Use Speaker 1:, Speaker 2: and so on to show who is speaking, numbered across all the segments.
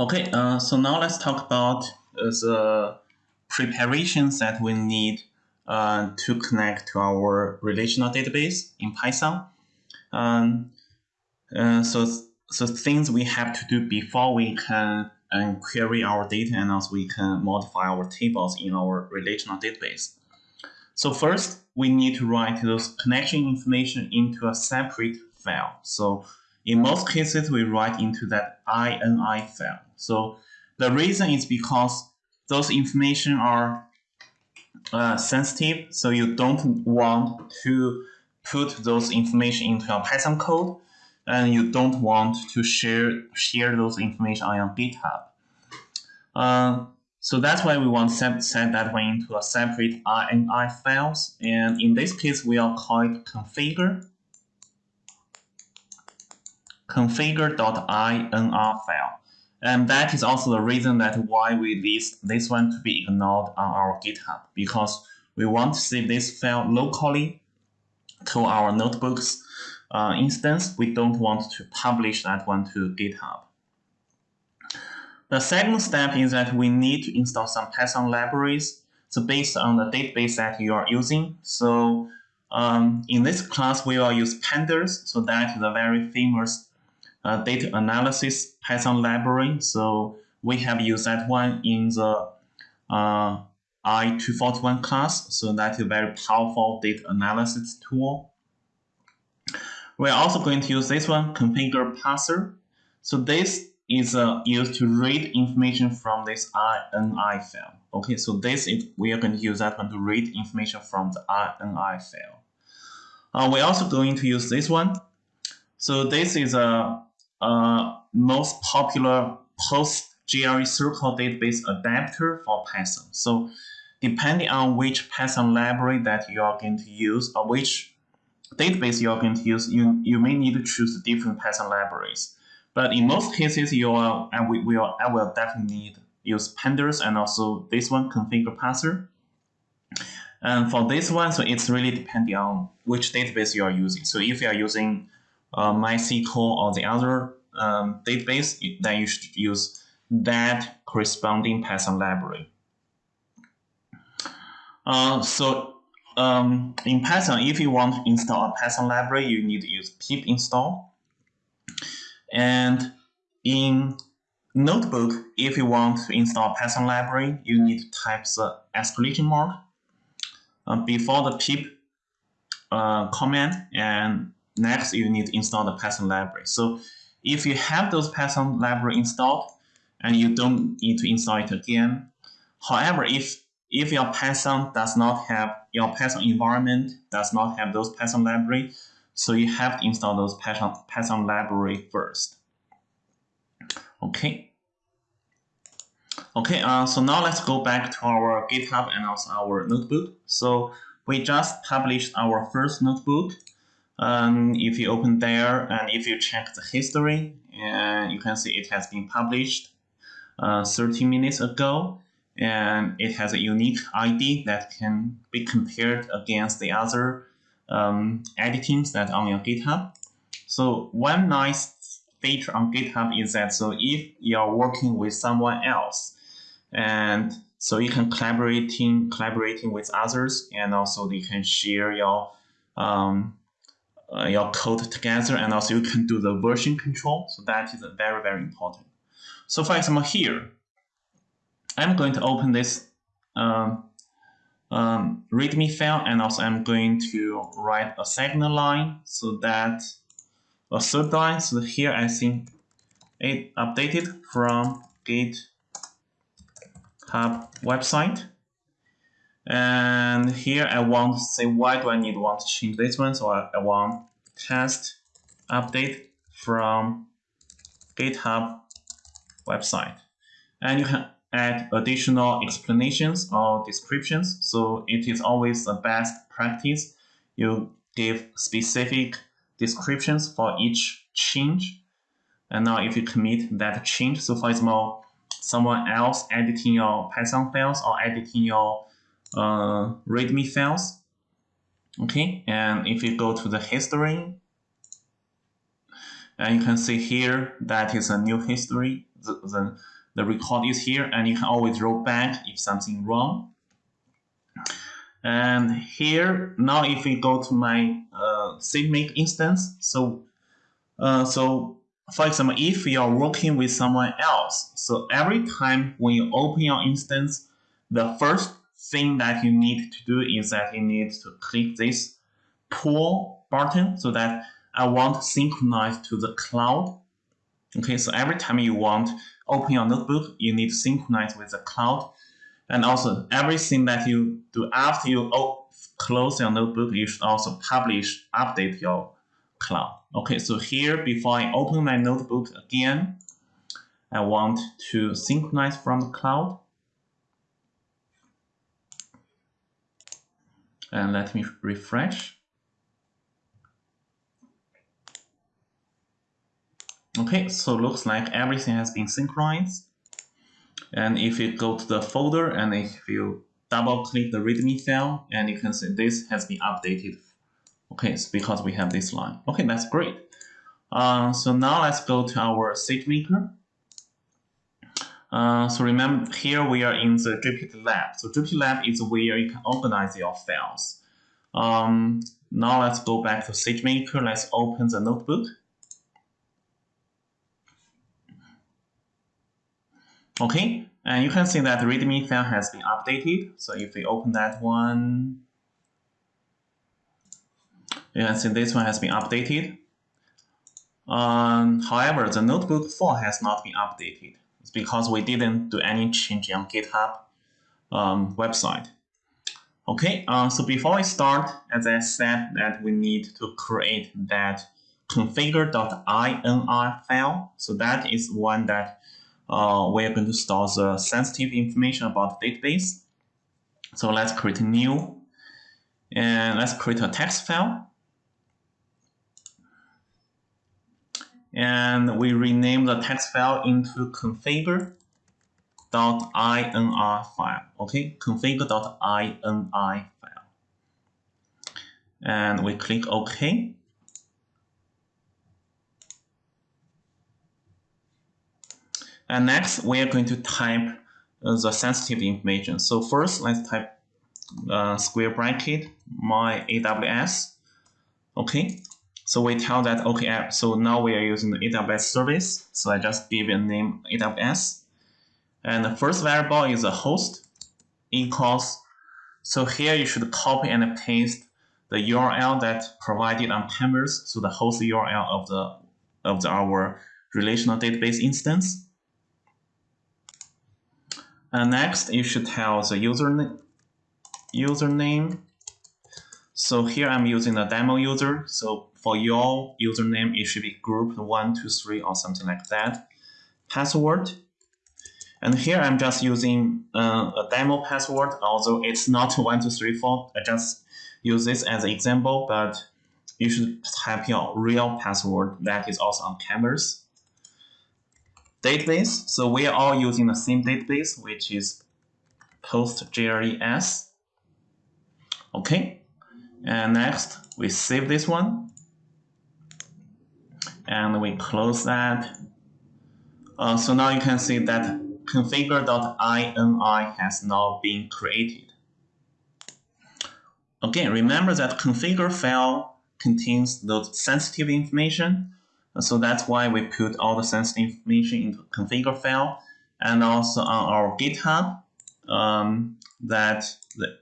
Speaker 1: Okay, uh, so now let's talk about uh, the preparations that we need uh, to connect to our relational database in Python. Um, uh, so, so things we have to do before we can uh, query our data and also we can modify our tables in our relational database. So first, we need to write those connection information into a separate file. So in most cases, we write into that INI file. So the reason is because those information are uh, sensitive, so you don't want to put those information into your Python code, and you don't want to share share those information on your GitHub. Uh, so that's why we want to set, that one into a separate INI files, and in this case, we are call it configure configure.ini file. And that is also the reason that why we list this one to be ignored on our GitHub, because we want to save this file locally to our notebooks uh, instance. We don't want to publish that one to GitHub. The second step is that we need to install some Python libraries. So based on the database that you are using. So um, in this class, we will use pandas. So that is a very famous uh, data analysis Python library. So we have used that one in the uh, I241 class. So that is a very powerful data analysis tool. We're also going to use this one, configure parser. So this is uh, used to read information from this INI file. Okay, so this is, we are going to use that one to read information from the INI file. Uh, we're also going to use this one. So this is a uh, most popular PostgreSQL database adapter for Python. So depending on which Python library that you are going to use or which database you are going to use, you, you may need to choose different Python libraries. But in most cases, you are, and we will, I will definitely need use pandas and also this one, configure parser. And for this one, so it's really depending on which database you are using. So if you are using uh, MySQL or the other um, database, then you should use that corresponding Python library. Uh, so um, in Python, if you want to install a Python library, you need to use pip install. And in Notebook, if you want to install a Python library, you need to type the exclamation mark uh, before the pip uh, command and next you need to install the Python library. So if you have those Python library installed and you don't need to install it again. However, if if your Python does not have your Python environment does not have those Python library, so you have to install those Python Python library first. Okay. Okay, uh, so now let's go back to our GitHub and also our notebook. So we just published our first notebook um, if you open there and if you check the history, and you can see it has been published uh, 30 minutes ago and it has a unique ID that can be compared against the other um, editings that on your GitHub. So one nice feature on GitHub is that so if you're working with someone else and so you can collaborating collaborating with others and also you can share your um, uh, your code together and also you can do the version control. So that is very, very important. So for example, here, I'm going to open this um, um, README file and also I'm going to write a second line so that a third line. So here I think it updated from GitHub website. And here I want to say why do I need want to change this one? So I, I want test update from GitHub website. And you can add additional explanations or descriptions. So it is always the best practice. You give specific descriptions for each change. And now if you commit that change, so for example, someone else editing your Python files or editing your uh, README files. Okay, and if you go to the history, and you can see here that is a new history the, the, the record is here and you can always roll back if something wrong. And here, now if we go to my uh, SageMaker instance, so uh, so for example, if you are working with someone else, so every time when you open your instance, the first thing that you need to do is that you need to click this pull button so that I want synchronize to the cloud. Okay, so every time you want open your notebook, you need to synchronize with the cloud. And also everything that you do after you close your notebook, you should also publish, update your cloud. Okay, so here before I open my notebook again, I want to synchronize from the cloud. And let me refresh. Okay, so looks like everything has been synchronized. And if you go to the folder and if you double click the README file, and you can see this has been updated. Okay, it's because we have this line. Okay, that's great. Uh, so now let's go to our SageMaker. Uh, so remember here we are in the Jupyter Lab. So Jupyter Lab is where you can organize your files. Um, now let's go back to SageMaker. Let's open the notebook. Okay, and you can see that the README file has been updated. So if we open that one, you can see this one has been updated. Um, however, the notebook 4 has not been updated. It's because we didn't do any change on GitHub um, website. Okay, uh, so before we start, as I said that we need to create that configure.ini file. So that is one that uh, we are going to store the sensitive information about the database. So let's create a new and let's create a text file. And we rename the text file into configure.ini file. Okay, configure.ini file. And we click OK. And next, we are going to type uh, the sensitive information. So first, let's type uh, square bracket my AWS. Okay, so we tell that, okay, so now we are using the AWS service. So I just give a name AWS. And the first variable is a host equals. So here you should copy and paste the URL that provided on Canvas, so the host URL of the of the, our relational database instance. And next, you should tell the username. Username. So here I'm using the demo user. So for your username, it should be group one, two, three, or something like that. Password. And here I'm just using uh, a demo password, although it's not one, two, three, four. I just use this as an example, but you should type your real password that is also on Canvas database. So we are all using the same database, which is PostGRES. Okay, and next we save this one, and we close that. Uh, so now you can see that configure.ini has now been created. Again, remember that configure file contains the sensitive information so that's why we put all the sensitive information into configure file and also on our GitHub um, that the,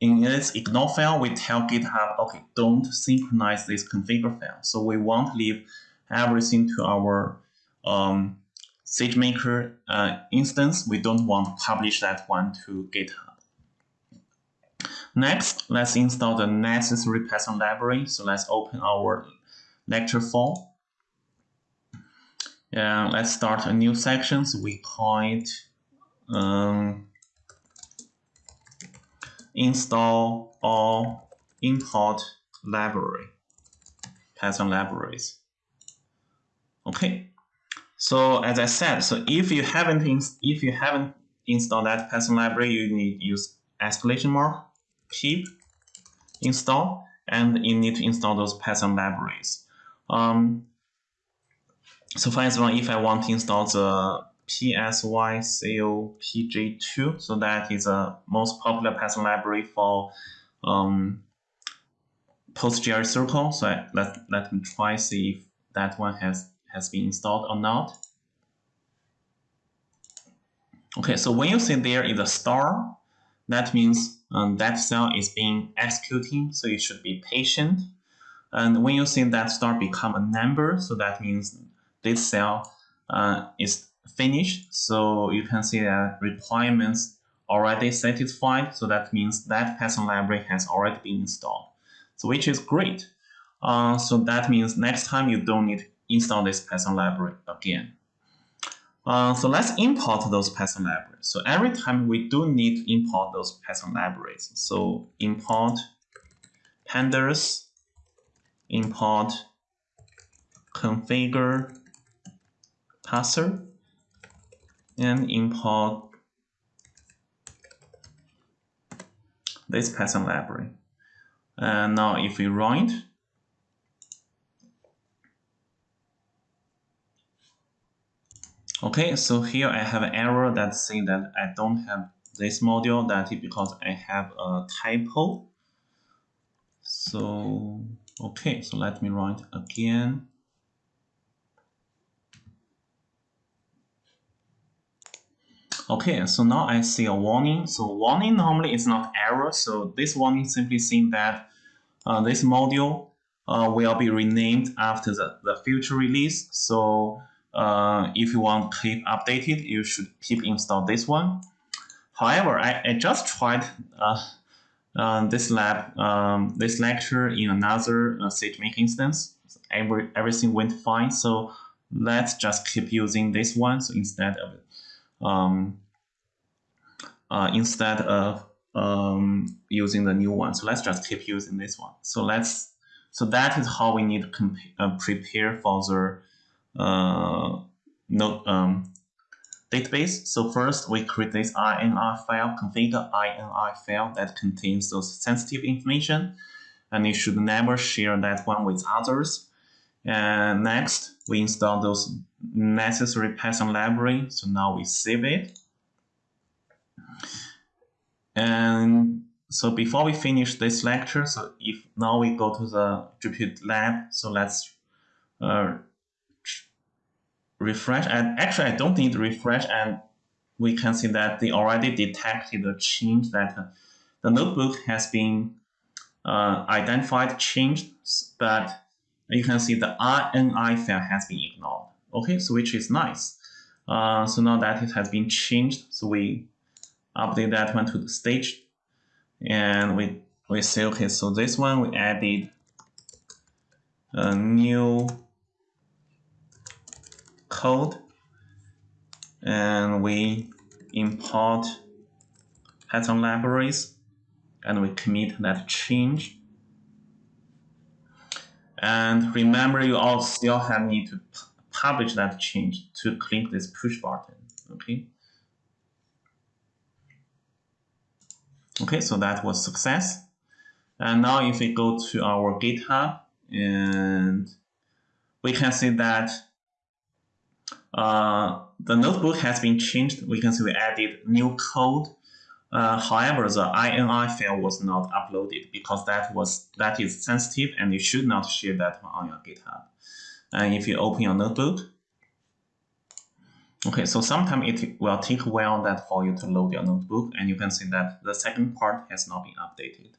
Speaker 1: in its ignore file, we tell GitHub, okay, don't synchronize this configure file. So we won't leave everything to our um, SageMaker uh, instance. We don't want to publish that one to GitHub. Next, let's install the necessary Python library. So let's open our lecture 4. Yeah, let's start a new section. So we call it um, install or import library, Python libraries. Okay. So as I said, so if you haven't if you haven't installed that Python library, you need use exclamation mark pip install, and you need to install those Python libraries. Um, so for example, if I want to install the PSYCOPG2. So that is a most popular Python library for um, PostgreSQL. So I, let, let me try see if that one has, has been installed or not. Okay, so when you see there is a star, that means um, that cell is being executing, so you should be patient. And when you see that star become a number, so that means this cell uh, is finished. So you can see that requirements already satisfied. So that means that Python library has already been installed. So which is great. Uh, so that means next time you don't need install this Python library again. Uh, so let's import those Python libraries. So every time we do need to import those Python libraries. So import pandas, import configure parser, and import this Python library. And now if we run it, Okay, so here I have an error that saying that I don't have this module that is because I have a typo. So, okay, so let me write again. Okay, so now I see a warning. So warning normally is not error. So this warning simply saying that uh, this module uh, will be renamed after the, the future release. So uh, if you want to keep updated, you should keep install this one. However, I, I just tried uh, uh, this lab, um, this lecture in another uh, SageMaker instance. Every, everything went fine. So let's just keep using this one. So instead of um, uh, instead of um, using the new one, so let's just keep using this one. So let's so that is how we need to uh, prepare for the uh, node um, database. So first we create this INI file, configure INI file that contains those sensitive information. And you should never share that one with others. And next, we install those necessary Python library. So now we save it. And so before we finish this lecture, so if now we go to the Jupyter lab, so let's uh, refresh. And actually, I don't need refresh. And we can see that they already detected the change that the notebook has been uh, identified changed, but you can see the RNI file has been ignored. Okay, so which is nice. Uh, so now that it has been changed, so we update that one to the stage, and we we say okay. So this one we added a new code and we import Python libraries and we commit that change. And remember, you all still have need to publish that change to click this push button. Okay. Okay, so that was success. And now if we go to our GitHub and we can see that uh, the notebook has been changed. We can see we added new code. Uh, however, the INI file was not uploaded because that was that is sensitive and you should not share that on your GitHub. And if you open your notebook, okay, so sometimes it will take a while that for you to load your notebook, and you can see that the second part has not been updated.